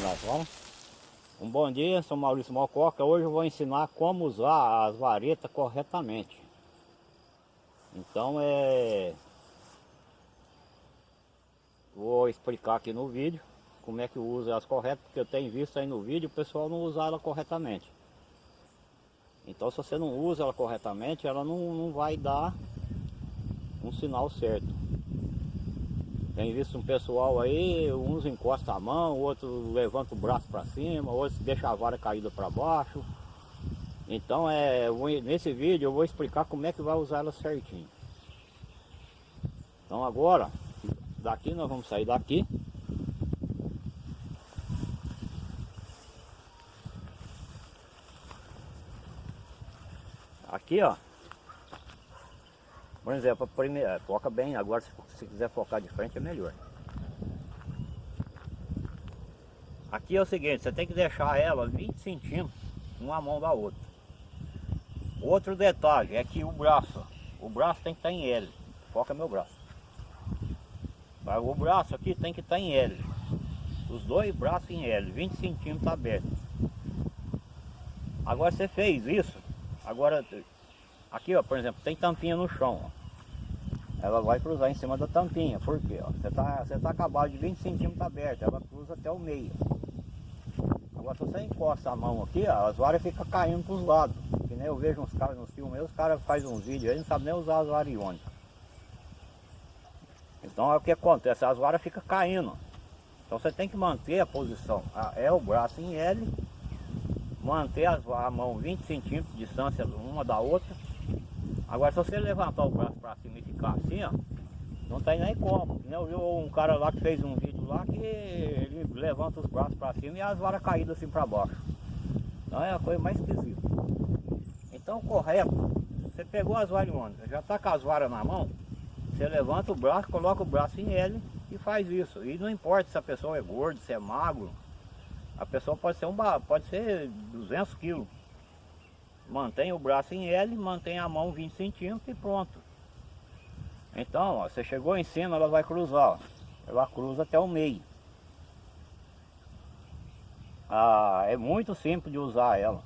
nós vamos. Um bom dia, sou Maurício Mococa. Hoje eu vou ensinar como usar as varetas corretamente. Então é... Vou explicar aqui no vídeo como é que usa elas corretas, porque eu tenho visto aí no vídeo o pessoal não usar ela corretamente. Então se você não usa ela corretamente, ela não, não vai dar um sinal certo. Tem visto um pessoal aí, uns encostam a mão, outros levanta o braço para cima, outros deixa a vara caída para baixo. Então é, nesse vídeo eu vou explicar como é que vai usar ela certinho. Então agora, daqui nós vamos sair daqui. Aqui ó, por exemplo, primeiro, é, foca bem, agora se, se quiser focar de frente é melhor. Aqui é o seguinte, você tem que deixar ela 20 centímetros uma mão da outra. Outro detalhe é que o braço, o braço tem que estar em L. Foca meu braço. O braço aqui tem que estar em L. Os dois braços em L, 20 centímetros abertos. Agora você fez isso, agora Aqui, ó, por exemplo, tem tampinha no chão, ó. Ela vai cruzar em cima da tampinha, por quê? Ó? Você tá, você tá acabado de 20 centímetros aberto, ela cruza até o meio. Agora se você encosta a mão aqui, ó, as varas ficam caindo para os lados. Que nem eu vejo uns caras nos filmes, os caras fazem uns vídeos aí, não sabem nem usar as varas iônicas. Então é o que acontece, as varas ficam caindo. Então você tem que manter a posição. É o braço em L, manter a mão 20 centímetros de distância uma da outra Agora se você levantar o braço para cima e ficar assim, ó, não tem nem como. Eu vi um cara lá que fez um vídeo lá que ele levanta os braços para cima e as varas caídas assim para baixo. Então é a coisa mais esquisita. Então correto, você pegou as varas já está com as varas na mão, você levanta o braço, coloca o braço em ele e faz isso. E não importa se a pessoa é gorda, se é magro, a pessoa pode ser, um, pode ser 200 quilos. Mantém o braço em L, mantém a mão 20 centímetros e pronto. Então, ó, você chegou em cima, ela vai cruzar. Ó. Ela cruza até o meio. Ah, é muito simples de usar ela.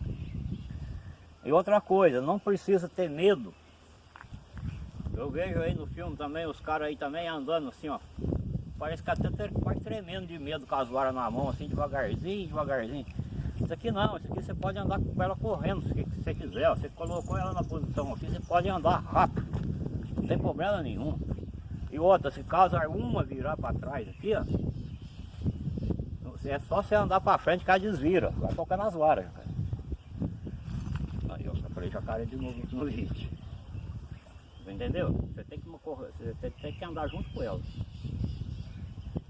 E outra coisa, não precisa ter medo. Eu vejo aí no filme também, os caras aí também andando assim, ó. Parece que até quase tremendo de medo com as varas na mão, assim, devagarzinho, devagarzinho. Isso aqui não, isso aqui você pode andar com ela correndo se você quiser. Você colocou ela na posição aqui, você pode andar rápido. Não tem problema nenhum. E outra, se caso alguma virar para trás aqui, ó. É só você andar para frente que ela desvira. Vai tocar nas varas. Aí ó, eu falei jacaré de novo no vídeo. Entendeu? Você tem que, você tem que andar junto com ela.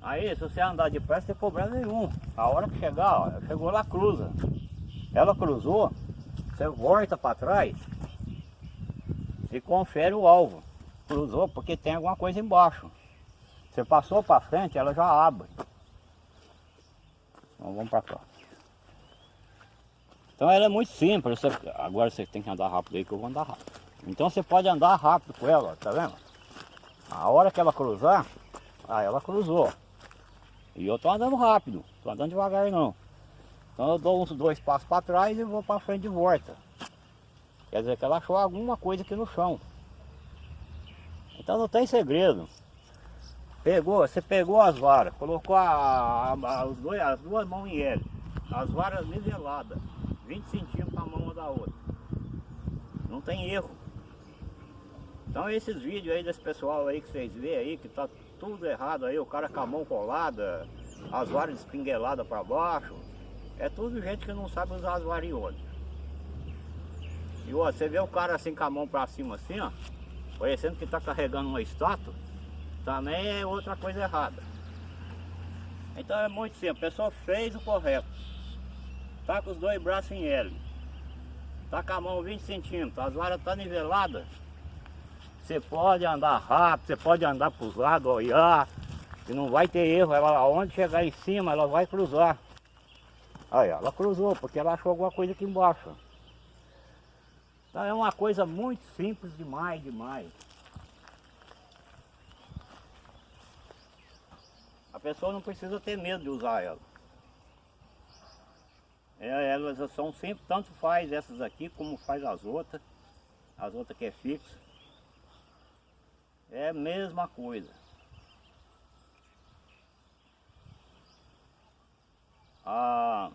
Aí, se você andar depressa, tem problema nenhum. A hora que chegar, ó, chegou lá, cruza. Ela cruzou, você volta para trás e confere o alvo. Cruzou porque tem alguma coisa embaixo. Você passou para frente, ela já abre. Então vamos para cá. Então ela é muito simples. Você, agora você tem que andar rápido aí que eu vou andar rápido. Então você pode andar rápido com ela, tá vendo? A hora que ela cruzar, aí ela cruzou. E eu tô andando rápido, tô andando devagar não. Então eu dou uns dois passos para trás e vou para frente de volta. Quer dizer que ela achou alguma coisa aqui no chão. Então não tem segredo. Pegou, você pegou as varas, colocou a, a, os dois, as duas mãos em L. As varas niveladas, 20 centímetros a mão uma da outra. Não tem erro. Então esses vídeos aí desse pessoal aí que vocês vê aí, que tá tudo errado aí, o cara com a mão colada, as varas espingueladas para baixo. É tudo gente que não sabe usar as varas E ó, você vê o cara assim com a mão para cima assim, ó, parecendo que está carregando uma estátua, também é outra coisa errada. Então é muito simples, a pessoa fez o correto. Tá com os dois braços em L. Tá com a mão 20 centímetros, as varas tá niveladas. Você pode andar rápido, você pode andar para os lados, olhar, e não vai ter erro. Ela, aonde chegar em cima, ela vai cruzar. Aí, ela cruzou, porque ela achou alguma coisa aqui embaixo. Então é uma coisa muito simples demais, demais. A pessoa não precisa ter medo de usar ela. É, elas são sempre, tanto faz essas aqui como faz as outras. As outras que é fixa. É a mesma coisa. Ah,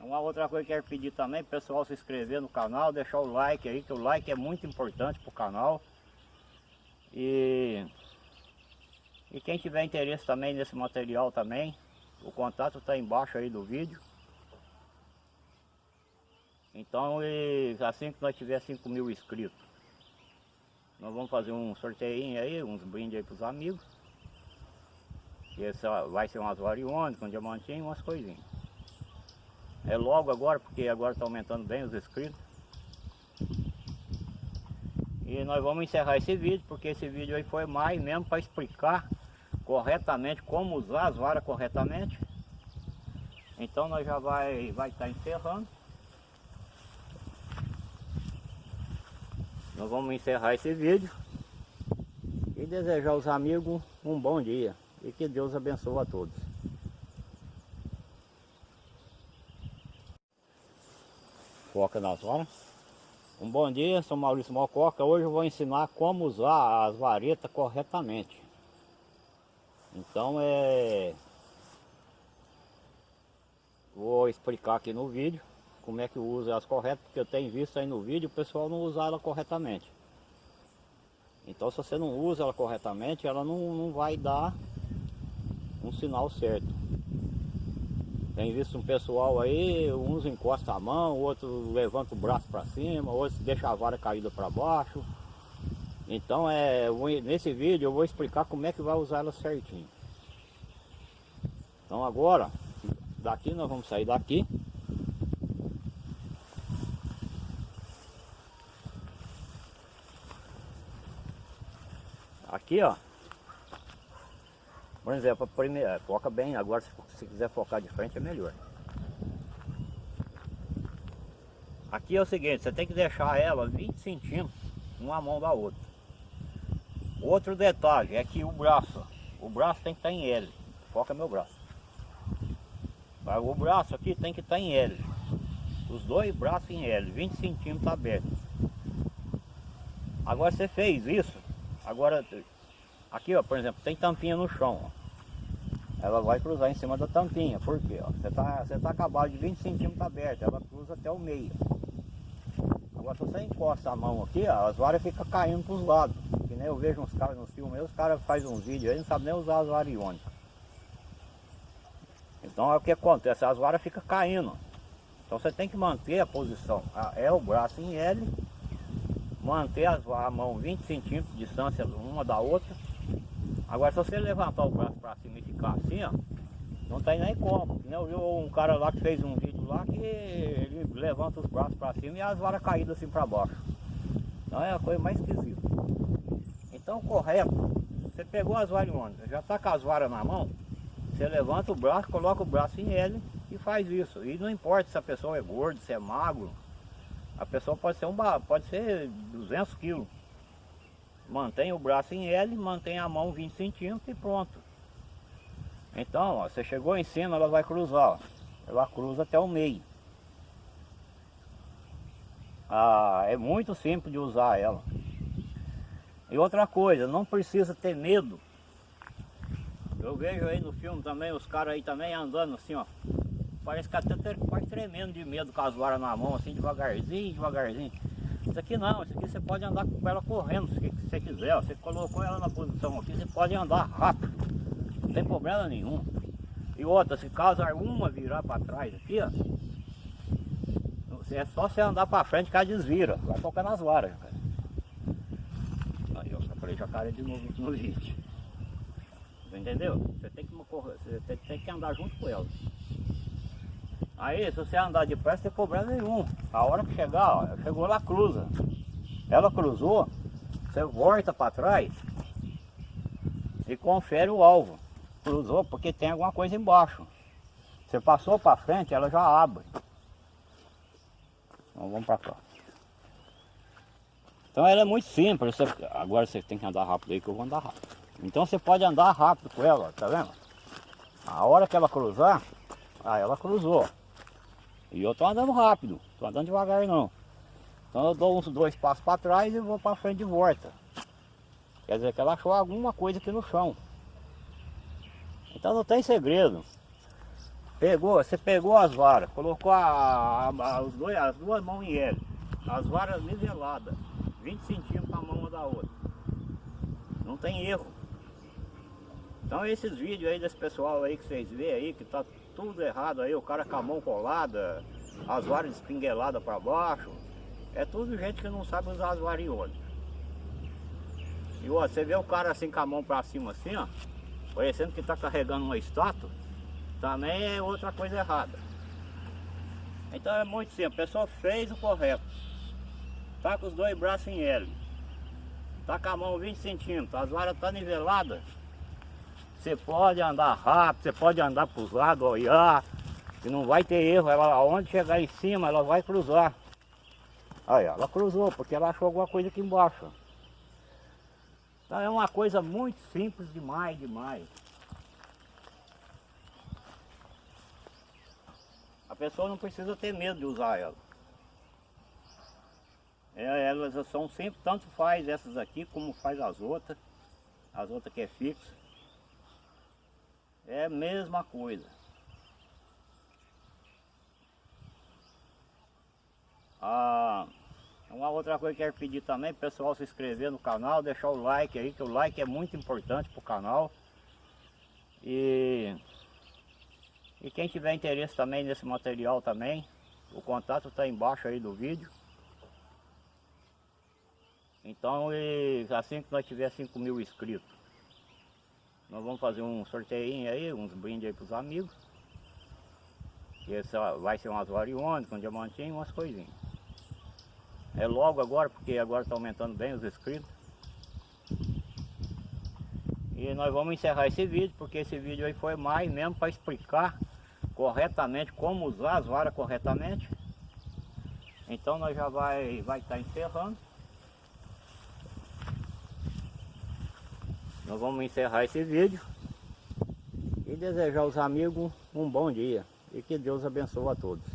uma outra coisa que eu quero pedir também, pessoal se inscrever no canal, deixar o like aí, que o like é muito importante para o canal. E, e quem tiver interesse também nesse material também, o contato está embaixo aí do vídeo. Então, e, assim que nós tiver 5 mil inscritos, nós vamos fazer um sorteio aí, uns brindes aí para os amigos. E esse vai ser umas variônicas, um diamantinho, umas coisinhas. É logo agora, porque agora está aumentando bem os inscritos. E nós vamos encerrar esse vídeo, porque esse vídeo aí foi mais mesmo para explicar corretamente como usar as varas corretamente. Então nós já vai vai estar tá encerrando. Nós vamos encerrar esse vídeo e desejar aos amigos um bom dia e que Deus abençoe a todos. Foca nas horas. Um bom dia, sou Maurício Mococa. Hoje eu vou ensinar como usar as varetas corretamente. Então é... Vou explicar aqui no vídeo como é que usa elas corretas, porque eu tenho visto aí no vídeo o pessoal não usar ela corretamente. Então se você não usa ela corretamente, ela não, não vai dar um sinal certo. Tem visto um pessoal aí, uns encostam a mão, outro levanta o braço para cima, outros deixa a vara caída para baixo. Então é, nesse vídeo eu vou explicar como é que vai usar ela certinho. Então agora, daqui nós vamos sair daqui. Aqui, ó. Por exemplo, primeiro, é, foca bem, agora se, se quiser focar de frente é melhor. Aqui é o seguinte, você tem que deixar ela 20 centímetros uma mão da outra. Outro detalhe é que o braço, o braço tem que estar em L. Foca meu braço. O braço aqui tem que estar em L. Os dois braços em L, 20 centímetros abertos. Agora você fez isso, agora Aqui, ó, por exemplo, tem tampinha no chão, ó. Ela vai cruzar em cima da tampinha, por quê? Ó? Você tá, você tá acabado de 20 centímetros aberto, ela cruza até o meio. Agora se você encosta a mão aqui, ó, as varas ficam caindo para os lados. Que nem eu vejo uns caras nos filmes, os caras fazem uns vídeos aí, não sabem nem usar as variônicas. Então é o que acontece, as varas ficam caindo. Então você tem que manter a posição. É o braço em L, manter as, a mão 20 centímetros de distância uma da outra Agora se você levantar o braço para cima e ficar assim, ó, não tem nem como. Eu vi um cara lá que fez um vídeo lá que ele levanta os braços para cima e as varas caídas assim para baixo. Então é a coisa mais esquisita. Então correto, você pegou as variônicas, já está com as varas na mão, você levanta o braço, coloca o braço em ele e faz isso. E não importa se a pessoa é gorda, se é magro, a pessoa pode ser um pode ser 200 quilos. Mantém o braço em L, mantém a mão 20 centímetros e pronto. Então, ó, você chegou em cima, ela vai cruzar. Ó. Ela cruza até o meio. Ah, é muito simples de usar ela. E outra coisa, não precisa ter medo. Eu vejo aí no filme também, os caras aí também andando assim, ó. Parece que até quase tremendo de medo com as varas na mão, assim, devagarzinho, devagarzinho. Isso aqui não, isso aqui você pode andar com ela correndo, se você quiser. Você colocou ela na posição aqui, você pode andar rápido. Não tem problema nenhum. E outra, se caso alguma virar para trás aqui, ó. É só você andar para frente que ela desvira. Vai tocar nas varas. Aí eu falei jacaré de novo no vídeo. Entendeu? Você tem que, você tem que andar junto com ela. Aí, se você andar depressa, tem problema nenhum. A hora que chegar, ó, chegou lá, cruza. Ela cruzou, você volta para trás e confere o alvo. Cruzou porque tem alguma coisa embaixo. Você passou para frente, ela já abre. Então vamos para cá. Então ela é muito simples. Você, agora você tem que andar rápido aí que eu vou andar rápido. Então você pode andar rápido com ela, tá vendo? A hora que ela cruzar, ah, ela cruzou. E eu tô andando rápido, tô andando devagar não. Então eu dou uns dois passos para trás e vou para frente de volta. Quer dizer que ela achou alguma coisa aqui no chão. Então não tem segredo. Pegou, você pegou as varas, colocou a, a, a, os dois, as duas mãos em L, as varas niveladas, 20 centímetros a mão uma da outra. Não tem erro. Então esses vídeos aí desse pessoal aí que vocês vê aí, que tá tudo errado aí, o cara com a mão colada, as varas espingueladas para baixo, é tudo gente que não sabe usar as variônicas. E ó, você vê o cara assim com a mão para cima assim, ó, parecendo que tá carregando uma estátua, também é outra coisa errada. Então é muito simples, a pessoa fez o correto. Tá com os dois braços em L. Tá com a mão 20 centímetros, as varas tá niveladas. Você pode andar rápido, você pode andar para os lados, olhar, que não vai ter erro. Ela, aonde chegar em cima, ela vai cruzar. Aí, ela cruzou, porque ela achou alguma coisa aqui embaixo. Então é uma coisa muito simples demais, demais. A pessoa não precisa ter medo de usar ela. É, elas são sempre, tanto faz essas aqui como faz as outras. As outras que é fixa. É a mesma coisa. Ah, uma outra coisa que eu quero pedir também, pessoal se inscrever no canal, deixar o like aí, que o like é muito importante para o canal. E, e quem tiver interesse também nesse material também, o contato está embaixo aí do vídeo. Então, e assim que nós tiver 5 mil inscritos, nós vamos fazer um sorteio aí, uns brindes aí para os amigos. E esse vai ser umas variônicas, um diamantinho, umas coisinhas. É logo agora, porque agora está aumentando bem os inscritos. E nós vamos encerrar esse vídeo, porque esse vídeo aí foi mais mesmo para explicar corretamente como usar as varas corretamente. Então nós já vai vai estar tá encerrando. Nós vamos encerrar esse vídeo e desejar aos amigos um bom dia e que Deus abençoe a todos.